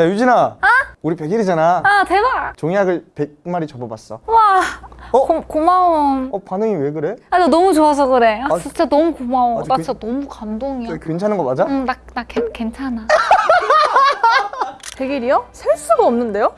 자 유진아. 우리 100일이잖아. 아 대박. 종이학을 100마리 접어봤어. 와 어? 고, 고마워. 어 반응이 왜 그래? 아, 나 너무 좋아서 그래. 아, 아, 진짜 너무 고마워. 아주 나 그- 진짜 너무 감동이야. 괜찮은 거 맞아? 응, 나, 나 괜- 괜찮아 100일이요? 셀 수가 없는데요?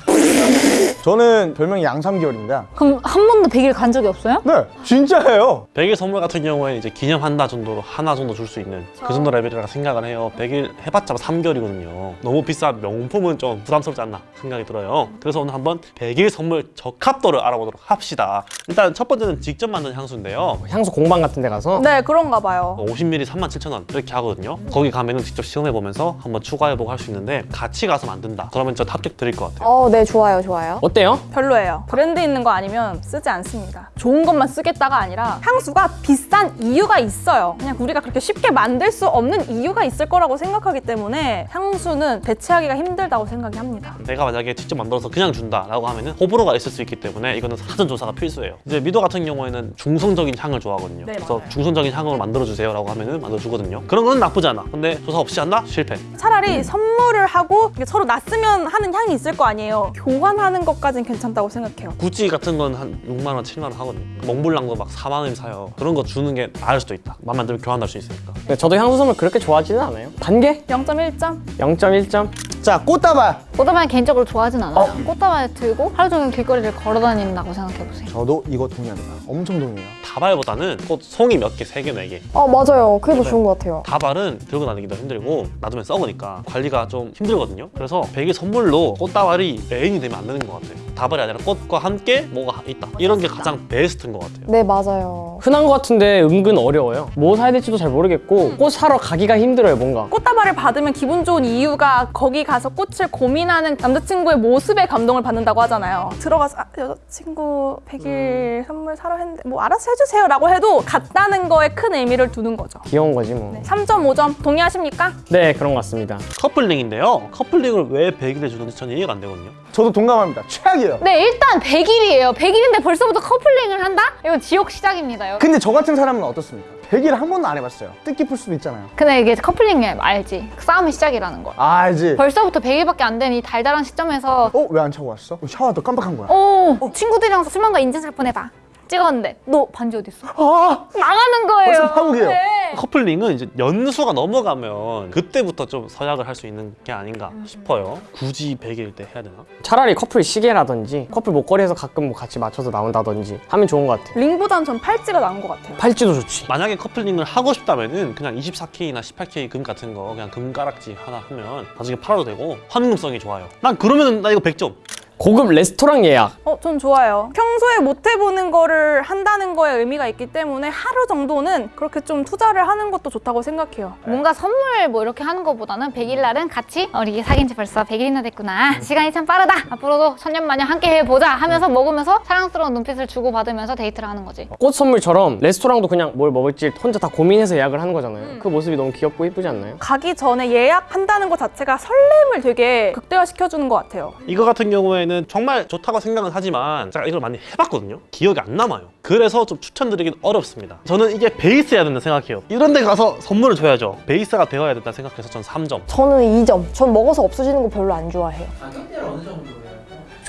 저는 별명이 양삼개월입니다. 그럼 한 번도 100일 간 적이 없어요? 네 진짜예요. 100일 선물 같은 경우에는 이제 기념한다 정도로 하나 정도 줄 수 있는 그 정도 레벨이라 생각을 해요. 100일 해봤자 3개월이거든요. 너무 비싼 명품은 좀 부담스럽지 않나 생각이 들어요. 그래서 오늘 한번 100일 선물 적합도를 알아보도록 합시다. 일단 첫 번째는 직접 만든 향수인데요. 향수 공방 같은 데 가서? 네 그런가 봐요. 50ml 37,000원 이렇게 하거든요. 거기 가면은 직접 시험해보면서 한번 추가해보고 할 수 있는데 같이 가서 만든 다 그러면 저 합격 드릴 것 같아요 어, 네, 좋아요, 좋아요. 어때요? 별로예요 브랜드 있는 거 아니면 쓰지 않습니다 좋은 것만 쓰겠다가 아니라 향수가 비싼 이유가 있어요 그냥 우리가 그렇게 쉽게 만들 수 없는 이유가 있을 거라고 생각하기 때문에 향수는 대체하기가 힘들다고 생각이 합니다 내가 만약에 직접 만들어서 그냥 준다라고 하면 은 호불호가 있을 수 있기 때문에 이거는 사전 조사가 필수예요. 이제 미도 같은 경우에는 중성적인 향을 좋아하거든요. 네, 그래서 맞아요. 중성적인 향으로 만들어 주세요 라고 하면 은 만들어 주거든요. 그런 건 나쁘지 않아. 근데 조사 없이 한다? 실패. 차라리 선물을 하고 서로 놨으면 하는 향이 있을 거 아니에요 교환하는 것까진 괜찮다고 생각해요 구찌 같은 건 한 6만 원, 7만 원 하거든요. 몽블랑도 막 4만 원이면 사요. 그런 거 주는 게 나을 수도 있다. 맘만 들면 교환할 수 있으니까. 네, 저도 향수 선물 그렇게 좋아하지는 않아요 단계 0.1점 0.1점 자 꽃다발 꽃다발 개인적으로 좋아하진 않아요 꽃다발 들고 하루 종일 길거리를 걸어 다닌다고 생각해보세요 저도 이거 동의합니다 엄청 동의해요 다발보다는 꽃 송이 몇 개, 세 개, 네 개. 어, 맞아요. 그게 더 좋은 것 같아요. 다발은 들고 다니기도 힘들고 놔두면 썩으니까 관리가 좀 힘들거든요. 그래서 100일 선물로 꽃다발이 메인이 되면 안 되는 것 같아요. 다발이 아니라 꽃과 함께 뭐가 있다. 이런 게 가장 베스트인 것 같아요. 네, 맞아요. 흔한 것 같은데 은근 어려워요 뭐 사야 될지도 잘 모르겠고 꽃 사러 가기가 힘들어요 뭔가 꽃다발을 받으면 기분 좋은 이유가 거기 가서 꽃을 고민하는 남자친구의 모습에 감동을 받는다고 하잖아요. 들어가서 아, 여자친구 100일 선물 사러 했는데 뭐 알아서 해주세요 라고 해도 갔다는 거에 큰 의미를 두는 거죠. 귀여운 거지 뭐 네, 3.5점 동의하십니까? 네 그런 것 같습니다 커플링인데요. 커플링을 왜 100일에 주는지 저는 이해가 안 되거든요. 저도 동감합니다 최악이에요 네 일단 100일이에요 100일인데 벌써부터 커플링을 한다? 이건 지옥 시작입니다 여러분. 근데 저 같은 사람은 어떻습니까? 100일 한 번도 안 해봤어요 뜻깊을 수도 있잖아요 근데 이게 커플링이 알지 싸움의 시작이라는 걸 아, 알지 벌써 부터 100일밖에 안 된 이 달달한 시점에서 어? 왜 안 차고 왔어? 샤워하다 깜빡한 거야 오 친구들이랑 술만과 인증샷 보내봐 찍었는데 너 반지 어디 있어? 아 나가는 거예요 벌써 파국이에요. 네. 커플링은 이제 연수가 넘어가면 그때부터 좀 서약을 할 수 있는 게 아닌가 싶어요. 굳이 100일 때 해야 되나? 차라리 커플 시계라든지 커플 목걸이에서 가끔 뭐 같이 맞춰서 나온다든지 하면 좋은 것 같아요 링보단 전 팔찌가 나은 것 같아요. 팔찌도 좋지 만약에 커플링을 하고 싶다면 은 그냥 24K나 18K 금 같은 거 그냥 금가락지 하나 하면 나중에 팔아도 되고 환금성이 좋아요. 난 그러면은 나 이거 100점. 고급 레스토랑 예약. 어, 전 좋아요. 평소에 못 해보는 거를 한다는 거에 의미가 있기 때문에 하루 정도는 그렇게 좀 투자를 하는 것도 좋다고 생각해요. 뭔가 선물 뭐 이렇게 하는 것보다는 100일 날은 같이 어, 우리 사귄 지 벌써 100일이나 됐구나. 시간이 참 빠르다. 앞으로도 천년만년 함께 해보자 하면서 먹으면서 사랑스러운 눈빛을 주고받으면서 데이트를 하는 거지. 꽃 선물처럼 레스토랑도 그냥 뭘 먹을지 혼자 다 고민해서 예약을 하는 거잖아요. 그 모습이 너무 귀엽고 예쁘지 않나요? 가기 전에 예약한다는 것 자체가 설렘을 되게 극대화시켜주는 것 같아요. 이거 같은 경우에는 정말 좋다고 생각은 하지만 제가 이걸 많이 해봤거든요. 기억이 안 남아요. 그래서 좀 추천드리긴 어렵습니다. 저는 이게 베이스여야 된다 생각해요. 이런 데 가서 선물을 줘야죠. 베이스가 되어야 된다 생각해서 전 3점. 저는 2점. 전 먹어서 없어지는 거 별로 안 좋아해요.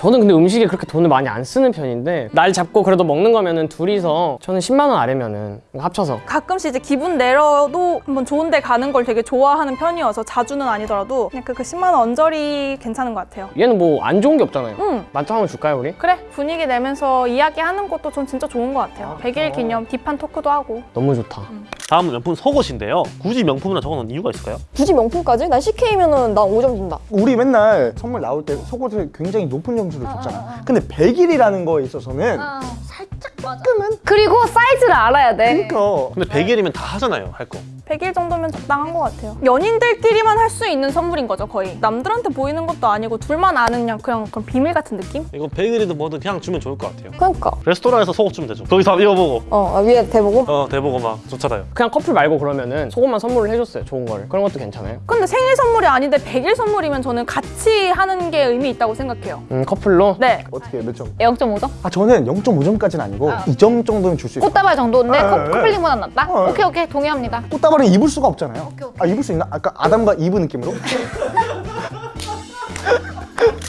저는 근데 음식에 그렇게 돈을 많이 안 쓰는 편인데 날 잡고 그래도 먹는 거면은 둘이서 저는 10만 원 아래면은 합쳐서 가끔씩 이제 기분 내려도 한번 좋은 데 가는 걸 되게 좋아하는 편이어서 자주는 아니더라도 그냥 그, 그 10만 원 언저리 괜찮은 것 같아요. 얘는 뭐 안 좋은 게 없잖아요 응. 만점 한번 줄까요 우리? 그래 분위기 내면서 이야기하는 것도 전 진짜 좋은 것 같아요. 100일 기념 딥한 토크도 하고 너무 좋다 다음은 명품 속옷인데요. 굳이 명품이라 적어놓은 이유가 있을까요? 굳이 명품까지? 난 CK면은 난 5점 준다. 우리 맨날 선물 나올 때 속옷을 굉장히 높은 점수를 줬잖아 근데 100일이라는 거에 있어서는 그리고 사이즈를 알아야 돼 그러니까 근데 100일이면 다 하잖아요, 할 거. 100일 정도면 적당한 것 같아요. 연인들끼리만 할 수 있는 선물인 거죠 거의. 남들한테 보이는 것도 아니고 둘만 아는 그냥 그냥 그런 비밀 같은 느낌? 이건 100일이든 뭐든 그냥 주면 좋을 것 같아요. 그러니까. 레스토랑에서 속옷 주면 되죠. 거기서 입어보고, 어, 아, 위에 대보고? 어, 대보고 막 좋잖아요. 그냥 커플 말고 그러면은 속옷만 선물을 해줬어요 좋은 거를 그런 것도 괜찮아요 근데 생일 선물이 아닌데 100일 선물이면 저는 같이 하는 게 의미 있다고 생각해요. 음 커플로? 네. 어떻게 몇 점? 0.5점? 아 저는 0.5점까지 는 아니고 2점 정도는 줄 수 있어요 꽃다발 정도인데 네, 커, 네. 커플링보단 낫다? 어, 네. 오케이 오케이 동의합니다 꽃다발은 입을 수가 없잖아요 오케이, 오케이. 아 입을 수 있나? 아까 아담과 이브 느낌으로?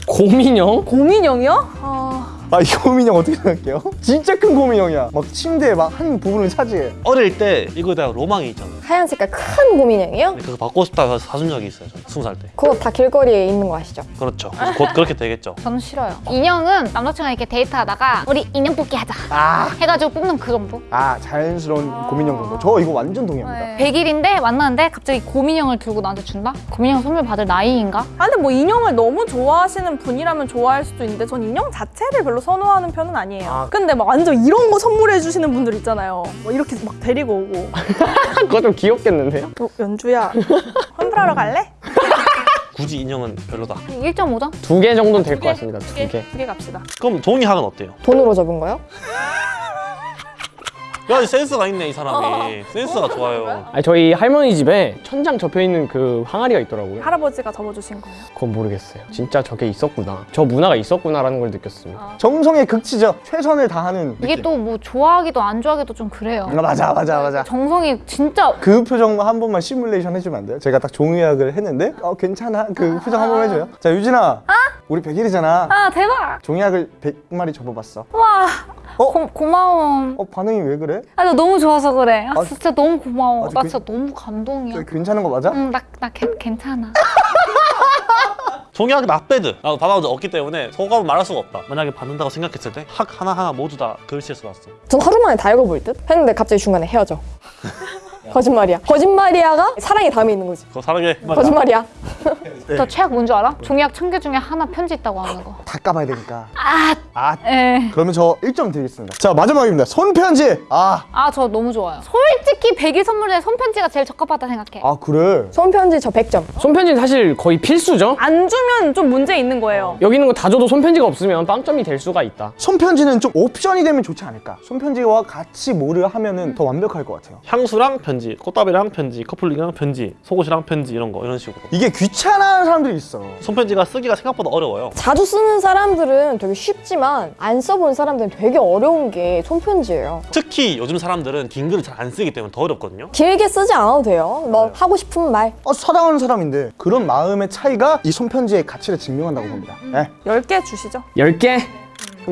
고민형? 고민형이요? 아, 아, 이 고민형 어떻게 생각해요? 진짜 큰 고민형이야. 막 침대에 막 한 부분을 차지해. 어릴 때 이거에 대한 로망이 있잖아요. 하얀 색깔 큰 고민형이요? 근데 그거 받고 싶다 해서 사준 적이 있어요. 저는 스무 살 때. 그거 다 길거리에 있는 거 아시죠? 그렇죠. 곧 그렇게 되겠죠. 저는 싫어요. 인형은 남자친구랑 이렇게 데이트하다가 우리 인형 뽑기 하자. 아, 해가지고 뽑는 그 정도? 아 자연스러운 고민형 정도. 저 이거 완전 동의합니다. 네. 100일인데 만났는데 갑자기 고민형을 들고 나한테 준다? 고민형 선물 받을 나이인가? 아, 근데 뭐 인형을 너무 좋아하시는 분이라면 좋아할 수도 있는데 전 인형 자체를 별로 선호하는 편은 아니에요. 아. 근데 막 완전 이런 거 선물해 주시는 분들 있잖아요. 뭐 이렇게 막 데리고 오고. 그거 좀 귀엽겠는데요? 어, 연주야, 환불하러 갈래? 굳이 인형은 별로다. 1.5점? 두 개 정도는 될것 개, 같습니다. 두 개. 두 개 갑시다. 그럼 종이학은 어때요? 돈으로 접은 거요? 야, 센스가 있네 이 사람이. 센스가 좋아요. 아니 저희 할머니 집에 천장 접혀 있는 그 항아리가 있더라고요. 할아버지가 접어주신 거예요. 그건 모르겠어요. 진짜 저게 있었구나. 저 문화가 있었구나라는 걸 느꼈습니다. 정성의 극치죠. 최선을 다하는. 이게 또 뭐 좋아하기도 안 좋아하기도 좀 그래요. 아, 맞아, 맞아, 맞아. 정성이 진짜 그 표정 한 번만 시뮬레이션 해주면 안 돼요? 제가 딱 종이약을 했는데 어 괜찮아 그 표정 한 번 해줘요 자 유진아 우리 100일이잖아 아 대박! 종이약을 100마리 접어봤어 와 어? 고, 고마워. 어 반응이 왜 그래? 아나 너무 좋아서 그래. 아 아, 진짜 너무 고마워. 아주 나 그- 진짜 너무 감동이야. 저 괜찮은 거 맞아? 응, 나, 나 괜- 괜찮아. 종이학 나빼드. 나도 받아본 적 없기 때문에 소감은 말할 수가 없다. 만약에 받는다고 생각했을 때 학 하나하나 모두 다 글씨에 써놨어. 전 하루 만에 다 읽어볼 듯? 했는데 갑자기 중간에 헤어져. 거짓말이야. 거짓말이야가 사랑의 다음에 있는 거지. 그거 사랑해. 거짓말이야. 네. 저 최악 뭔 줄 알아? 종이학 천 개 중에 하나 편지 있다고 하는 거. 다 까봐야 되니까 아, 아 에. 그러면 저 1점 드리겠습니다 자 마지막입니다 손편지 아, 아, 저 너무 좋아요. 솔직히 100일 선물에 손편지가 제일 적합하다 생각해. 아 그래 손편지 저 100점. 손편지는 사실 거의 필수죠? 안 주면 좀 문제 있는 거예요. 여기 있는 거 다 줘도 손편지가 없으면 빵점이 될 수가 있다. 손편지는 좀 옵션이 되면 좋지 않을까 손편지와 같이 뭐를 하면 은 더 완벽할 것 같아요 향수랑 편지, 꽃다발이랑 편지, 커플링이랑 편지, 속옷이랑 편지 이런 거 이런 식으로. 이게 귀 찮아하는 사람들이 있어 손편지가 쓰기가 생각보다 어려워요. 자주 쓰는 사람들은 되게 쉽지만 안 써본 사람들은 되게 어려운 게 손편지예요. 특히 요즘 사람들은 긴 글을 잘 안 쓰기 때문에 더 어렵거든요. 길게 쓰지 않아도 돼요. 뭐 하고 싶은 말. 어, 사랑하는 사람인데 그런 마음의 차이가 이 손편지의 가치를 증명한다고 봅니다 네. 10개 주시죠. 10개?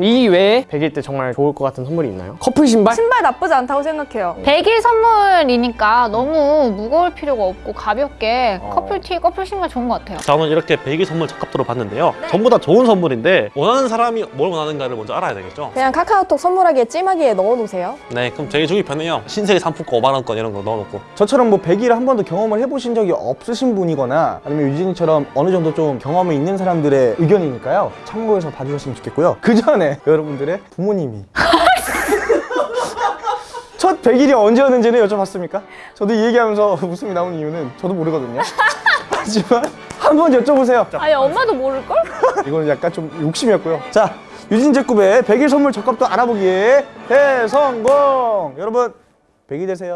이 외에 100일 때 정말 좋을 것 같은 선물이 있나요? 커플 신발? 신발 나쁘지 않다고 생각해요. 100일 선물이니까 너무 무거울 필요가 없고 가볍게 커플티, 커플 신발 좋은 것 같아요. 자 오늘 이렇게 100일 선물 적합도로 봤는데요. 전부 다 좋은 선물인데 원하는 사람이 뭘 원하는가를 먼저 알아야 되겠죠. 그냥 카카오톡 선물하기에 찜하기에 넣어놓으세요. 네, 그럼 되게 주기 편해요. 신세계 상품권 5만 원권 이런 거 넣어놓고. 저처럼 뭐 100일을 한 번도 경험을 해보신 적이 없으신 분이거나 아니면 유진이처럼 어느 정도 좀 경험이 있는 사람들의 의견이니까요. 참고해서 봐주셨으면 좋겠고요. 그 전에 여러분들의 부모님이 첫 100일이 언제였는지는 여쭤봤습니까? 저도 이 얘기하면서 웃음이 나오는 이유는 저도 모르거든요. 하지만 한번 여쭤보세요. 아니, 엄마도 모를걸? 이거는 약간 좀 욕심이었고요. 자, 유진제급의 100일 선물 적합도 알아보기에 대성공! 여러분, 100일 되세요.